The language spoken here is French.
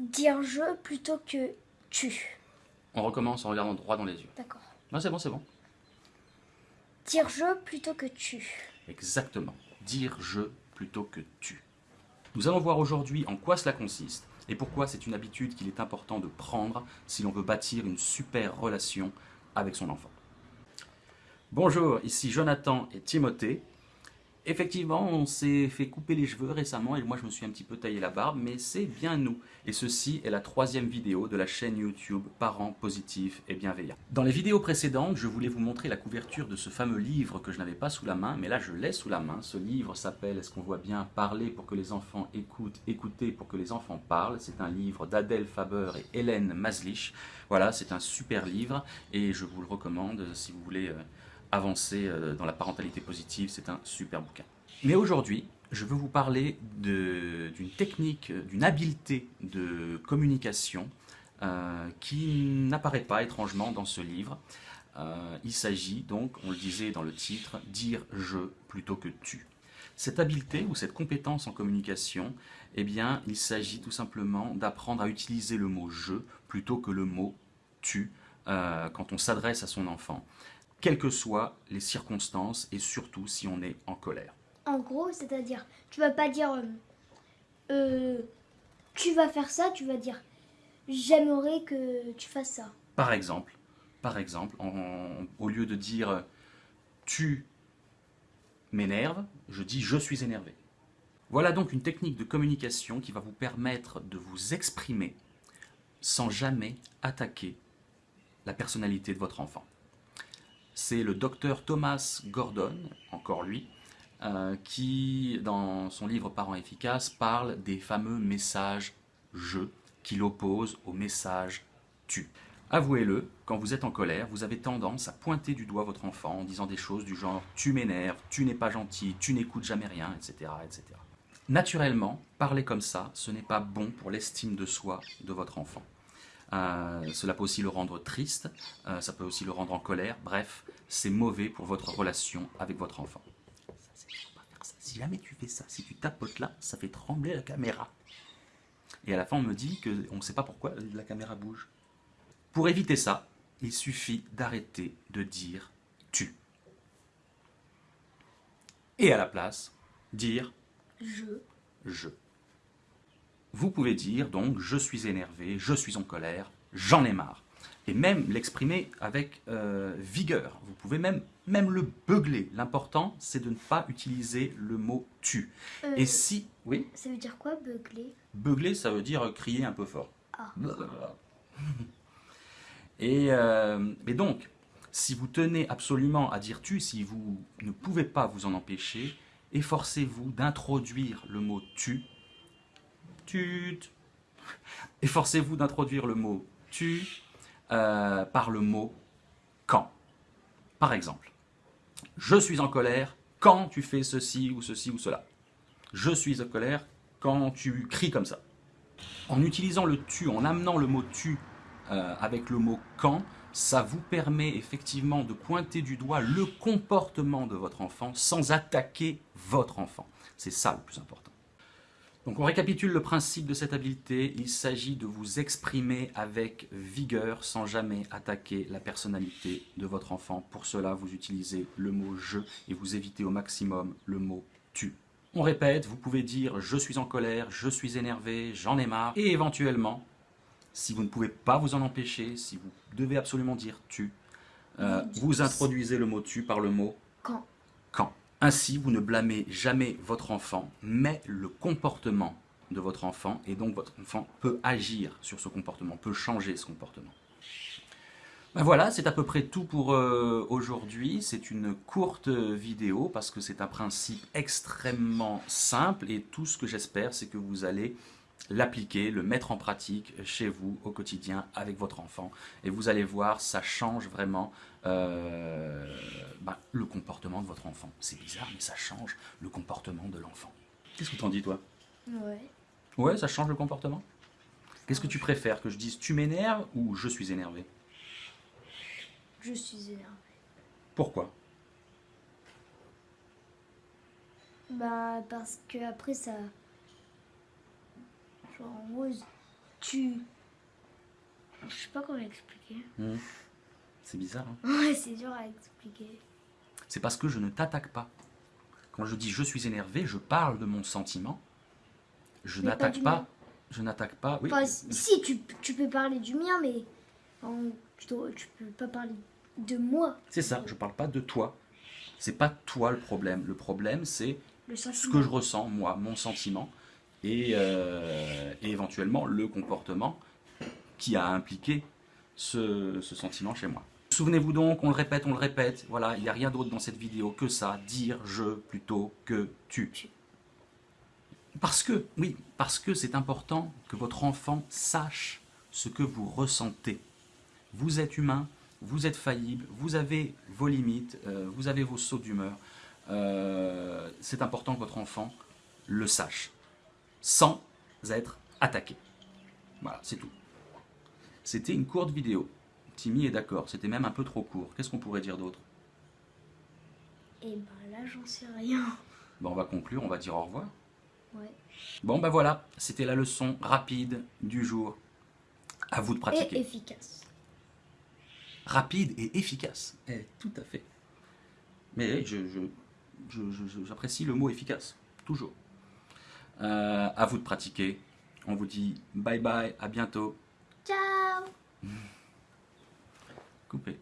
Dire je plutôt que tu. On recommence en regardant droit dans les yeux. D'accord. Non, c'est bon, c'est bon. Dire je plutôt que tu. Exactement. Dire je plutôt que tu. Nous allons voir aujourd'hui en quoi cela consiste et pourquoi c'est une habitude qu'il est important de prendre si l'on veut bâtir une super relation avec son enfant. Bonjour, ici Jonathan et Timothée. Effectivement, on s'est fait couper les cheveux récemment et moi je me suis un petit peu taillé la barbe, mais c'est bien nous. Et ceci est la troisième vidéo de la chaîne YouTube Parents positifs et bienveillants. Dans les vidéos précédentes, je voulais vous montrer la couverture de ce fameux livre que je n'avais pas sous la main, mais là je l'ai sous la main. Ce livre s'appelle, est-ce qu'on voit bien, Parler pour que les enfants écoutent, écouter pour que les enfants parlent? C'est un livre d'Adèle Faber et Hélène Maslich. Voilà, c'est un super livre et je vous le recommande si vous voulez... Euh, avancer euh, dans la parentalité positive, c'est un super bouquin. Mais aujourd'hui, je veux vous parler d'une technique, d'une habileté de communication euh, qui n'apparaît pas étrangement dans ce livre. Euh, il s'agit donc, on le disait dans le titre, dire « je » plutôt que « tu ». Cette habileté ou cette compétence en communication, eh bien, il s'agit tout simplement d'apprendre à utiliser le mot « je » plutôt que le mot « tu quand on s'adresse à son enfant quelles que soient les circonstances et surtout si on est en colère. En gros, c'est-à-dire, tu vas pas dire euh, euh, tu vas faire ça, tu vas dire j'aimerais que tu fasses ça. Par exemple, par exemple, au lieu de dire tu m'énerves, je dis je suis énervé. Voilà donc une technique de communication qui va vous permettre de vous exprimer sans jamais attaquer la personnalité de votre enfant c'est le docteur Thomas Gordon, encore lui, euh, qui, dans son livre Parents efficaces, parle des fameux messages « je » qu'il oppose au message « tu ». Avouez-le, quand vous êtes en colère, vous avez tendance à pointer du doigt votre enfant en disant des choses du genre « tu m'énerves »,« tu n'es pas gentil »,« tu n'écoutes jamais rien », etc., etc. Naturellement, parler comme ça, ce n'est pas bon pour l'estime de soi de votre enfant. Euh, cela peut aussi le rendre triste, euh, ça peut aussi le rendre en colère. Bref, c'est mauvais pour votre relation avec votre enfant. Si jamais tu fais ça, si tu tapotes là, ça fait trembler la caméra. Et à la fin, on me dit qu'on ne sait pas pourquoi la caméra bouge. Pour éviter ça, il suffit d'arrêter de dire « tu ». Et à la place, dire « je ». Je. Vous pouvez dire donc « je suis énervé »,« je suis en colère »,« j'en ai marre ». Et même l'exprimer avec euh, vigueur. Vous pouvez même, même le beugler. L'important, c'est de ne pas utiliser le mot « tu euh, Et si... Oui Ça veut dire quoi, beugler? Beugler, ça veut dire crier un peu fort. Ah. Et, euh, et donc, si vous tenez absolument à dire « tu », si vous ne pouvez pas vous en empêcher, efforcez-vous d'introduire le mot « tu » Efforcez-vous d'introduire le mot tu euh, par le mot quand. Par exemple, je suis en colère quand tu fais ceci ou ceci ou cela. Je suis en colère quand tu cries comme ça. En utilisant le tu, en amenant le mot tu euh, avec le mot quand, ça vous permet effectivement de pointer du doigt le comportement de votre enfant sans attaquer votre enfant. C'est ça le plus important. Donc on récapitule le principe de cette habileté, il s'agit de vous exprimer avec vigueur sans jamais attaquer la personnalité de votre enfant. Pour cela, vous utilisez le mot « je » et vous évitez au maximum le mot « tu ». On répète, vous pouvez dire « je suis en colère »,« je suis énervé »,« j'en ai marre » et éventuellement, si vous ne pouvez pas vous en empêcher, si vous devez absolument dire « tu euh, vous introduisez le mot « tu » par le mot « quand ». Quand. Ainsi, vous ne blâmez jamais votre enfant, mais le comportement de votre enfant, et donc votre enfant peut agir sur ce comportement, peut changer ce comportement. Ben voilà, c'est à peu près tout pour euh, aujourd'hui. C'est une courte vidéo parce que c'est un principe extrêmement simple et tout ce que j'espère, c'est que vous allez l'appliquer, le mettre en pratique chez vous au quotidien avec votre enfant. Et vous allez voir, ça change vraiment euh, bah, le comportement de votre enfant. C'est bizarre, mais ça change le comportement de l'enfant. Qu'est-ce que t'en dis, toi? Ouais. Ouais, ça change le comportement? Qu'est-ce que tu préfères Que je dise tu m'énerves ou je suis énervé? Je suis énervé. Pourquoi? Bah, parce que après ça... En gros, tu. Je sais pas comment expliquer. Hmm. C'est bizarre. hein Ouais, c'est dur à expliquer. C'est parce que je ne t'attaque pas. Quand je dis je suis énervé, je parle de mon sentiment. Je pas n'attaque pas. Je n'attaque pas. Oui. Enfin, si, tu, tu peux parler du mien, mais en- tu, tu peux pas parler de moi. C'est ça. Je parle pas de toi. C'est pas toi le problème. Le problème, c'est ce que je ressens, moi, mon sentiment, et, euh, et éventuellement le comportement qui a impliqué ce, ce sentiment chez moi. Souvenez-vous donc, on le répète, on le répète, voilà, il n'y a rien d'autre dans cette vidéo que ça, dire je plutôt que tu. Parce que, oui, parce que c'est important que votre enfant sache ce que vous ressentez. Vous êtes humain, vous êtes faillible, vous avez vos limites, euh, vous avez vos sauts d'humeur. Euh, c'est important que votre enfant le sache, sans être attaqué. Voilà, c'est tout. C'était une courte vidéo. Timmy est d'accord, c'était même un peu trop court. Qu'est-ce qu'on pourrait dire d'autre? Et ben là, j'en sais rien. Bon, On va conclure, on va dire au revoir. Ouais. Bon, ben voilà, c'était la leçon rapide du jour. À vous de pratiquer. Et efficace. rapide et efficace. Eh, tout à fait. Mais je, je- je- je- je- j'apprécie le mot efficace, toujours. Euh, à vous de pratiquer. On vous dit bye bye, à bientôt. Ciao Coupé.